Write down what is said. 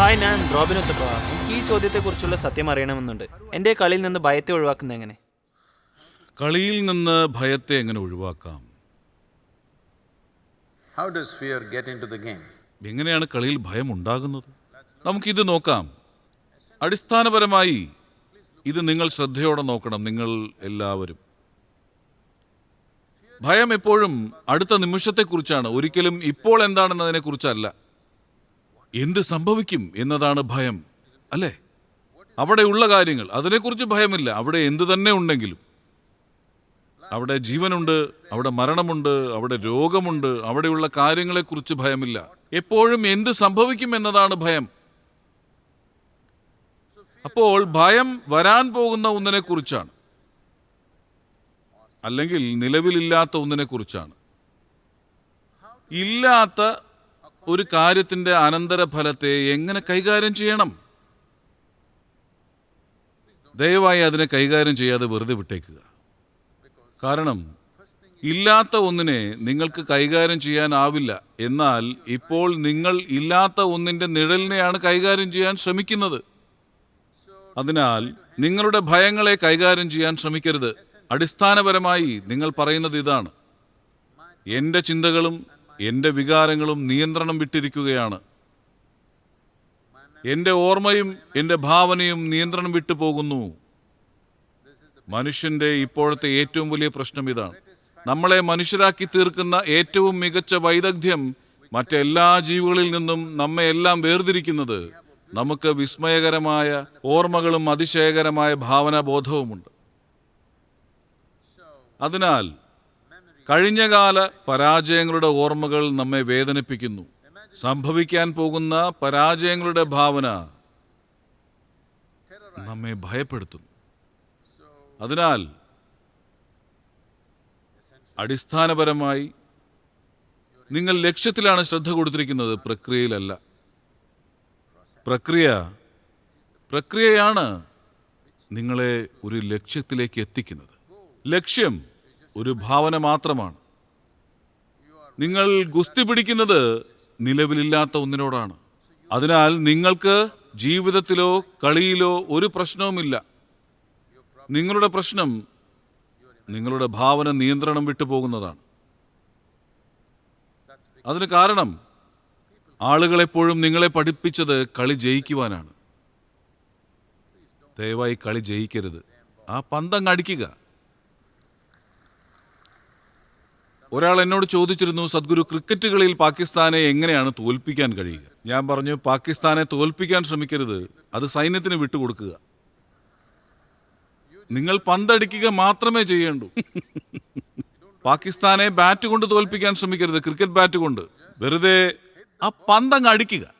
Hi ഞാൻ Robin Uthappa എനിക്ക് ഈ ചോദ്യത്തെക്കുറിച്ചുള്ള സത്യം അറിയണമെന്നുണ്ട്. എന്റെ കളിയിൽ നിന്ന് ഭയത്തെ ഒഴിവാക്കുന്നത് എങ്ങനെ? കളിയിൽ നിന്ന് ഭയത്തെ എങ്ങനെ ഒഴിവാക്കാം? How does fear get into the game എങ്ങനെയാണ് കളിയിൽ ഭയം ഉണ്ടാകുന്നത്? നമുക്കിത് നോക്കാം. അടിസ്ഥാനപരമായി ഇത് നിങ്ങൾ ശ്രദ്ധയോടെ നോക്കണം നിങ്ങൾ എല്ലാവരും. ഭയം എപ്പോഴും അടുത്ത നിമിഷത്തെക്കുറിച്ചാണ്. ഒരിക്കലും ഇപ്പോൾ എന്താണെന്നതിനെ കുറിച്ചല്ല എന്ത് സംഭവിക്കും എന്നതാണ് ഭയം അല്ലേ? ഉള്ള കാര്യങ്ങൾ അതിനെക്കുറിച്ച് ഭയമില്ല. അവിടെ എന്തു തന്നെ ഉണ്ടെങ്കിലും. അവിടെ ജീവനുണ്ട് അവിടെ മരണമുണ്ട് അവിടെ രോഗമുണ്ട് അവിടെയുള്ള കാര്യങ്ങളെക്കുറിച്ച് ഭയമില്ല. എപ്പോഴും എന്ത് സംഭവിക്കും എന്നതാണ് ഭയം. അപ്പോൾ ഭയം വരാൻ പോകുന്ന ഒന്നിനെക്കുറിച്ചാണ്. അല്ലെങ്കിൽ നിലവിലില്ലാത്ത ഒന്നിനെക്കുറിച്ചാണ്. ഇല്ലാത്ത ഒരു കാര്യത്തിന്റെ അനന്തരഫലത്തെ എങ്ങനെ കൈകാര്യം ചെയ്യണം? ദയവായി അതിനെ കൈകാര്യം ചെയ്യാതെ വെറുതെ വിട്ടേക്കുക. കാരണം ഇല്ലാത്ത ഒന്നിനെ നിങ്ങൾക്ക് കൈകാര്യം ചെയ്യാനാവില്ല. എന്നാൽ ഇപ്പോൾ നിങ്ങൾ ഇല്ലാത്ത ഒന്നിന്റെ നിഴലിനെയാണ് കൈകാര്യം ചെയ്യാൻ ശ്രമിക്കുന്നത്. അതിനാൽ നിങ്ങളുടെ ഭയങ്ങളെ കൈകാര്യം ചെയ്യാൻ ശ്രമിക്കരുത്. അടിസ്ഥാനപരമായി നിങ്ങൾ പറയുന്നത് ഇതാണ്. എന്റെ ചിന്തകളും എന്റെ വികാരങ്ങളും നിയന്ത്രണം വിട്ടിരിക്കുകയാണ്. എന്റെ ഓർമ്മയും എന്റെ ഭാവനയും നിയന്ത്രണം വിട്ടു പോകുന്നു. മനുഷ്യന്റെ ഇപ്പോഴത്തെ ഏറ്റവും വലിയ പ്രശ്നം ഇതാണ്. നമ്മളെ മനുഷ്യരാക്കി തീർക്കുന്ന ഏറ്റവും മികച്ച വൈദഗ്ധ്യം മറ്റെല്ലാ ജീവികളിൽ നിന്നും നമ്മെ എല്ലാം വേർതിരിക്കുന്നത് നമുക്ക് വിസ്മയകരമായ ഓർമ്മകളും അതിശയകരമായ ഭാവനാബോധവുമുണ്ട്. അതിനാൽ കഴിഞ്ഞകാല പരാജയങ്ങളുടെ ഓർമ്മകൾ നമ്മെ വേദനിപ്പിക്കുന്നു. സംഭവിക്കാൻ പോകുന്ന പരാജയങ്ങളുടെ ഭാവന നമ്മെ ഭയപ്പെടുത്തുന്നു. അതിനാൽ അടിസ്ഥാനപരമായി നിങ്ങൾ ലക്ഷ്യത്തിലാണ് ശ്രദ്ധ കൊടുത്തിരിക്കുന്നത് പ്രക്രിയയിലല്ല. പ്രക്രിയ പ്രക്രിയയാണ് നിങ്ങളെ ഒരു ലക്ഷ്യത്തിലേക്ക് എത്തിക്കുന്നത്. ലക്ഷ്യം ഒരു ഭാവന മാത്രമാണ്. നിങ്ങൾ ഗുസ്തി പിടിക്കുന്നത് നിലവിലില്ലാത്ത ഒന്നിനോടാണ്. അതിനാൽ നിങ്ങൾക്ക് ജീവിതത്തിലോ കളിയിലോ ഒരു പ്രശ്നവുമില്ല. നിങ്ങളുടെ പ്രശ്നം നിങ്ങളുടെ ഭാവന നിയന്ത്രണം വിട്ടുപോകുന്നതാണ് അതിന് കാരണം ആളുകളെപ്പോഴും നിങ്ങളെ പഠിപ്പിച്ചത് കളി ജയിക്കുവാനാണ്. ദയവായി കളി ജയിക്കരുത്. ആ പന്തങ്ങ് അടിക്കുക. ഒരാൾ എന്നോട് ചോദിച്ചിരുന്നു സദ്ഗുരു ക്രിക്കറ്റ് കളിയിൽ പാകിസ്ഥാനെ എങ്ങനെയാണ് തോൽപ്പിക്കാൻ കഴിയുക? ഞാൻ പറഞ്ഞു പാകിസ്ഥാനെ തോൽപ്പിക്കാൻ ശ്രമിക്കരുത്. അത് സൈന്യത്തിന് വിട്ടുകൊടുക്കുക. നിങ്ങൾ പന്തടിക്കുക മാത്രമേ ചെയ്യേണ്ടൂ. പാകിസ്ഥാനെ ബാറ്റ് കൊണ്ട് തോൽപ്പിക്കാൻ ശ്രമിക്കരുത് ക്രിക്കറ്റ് ബാറ്റ് കൊണ്ട്. വെറുതെ ആ പന്തങ്ങ് അടിക്കുക.